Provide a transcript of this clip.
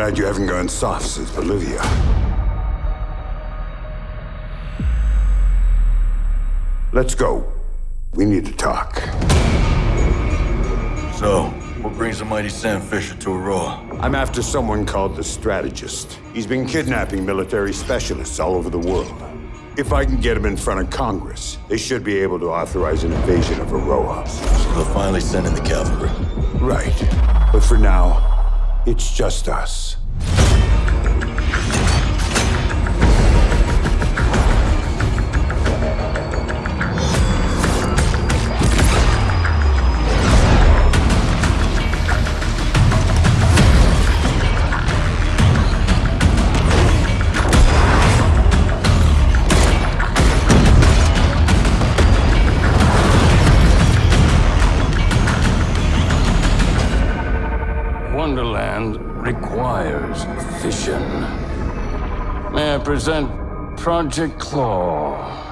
Glad you haven't gone soft since Bolivia. Let's go. We need to talk. So, what brings the mighty Sam Fisher to Auroa? I'm after someone called the Strategist. He's been kidnapping military specialists all over the world. If I can get him in front of Congress, they should be able to authorize an invasion of Auroa. So they'll finally send in the cavalry. Right. But for now, it's just us. Wonderland requires vision. May I present Project Claw?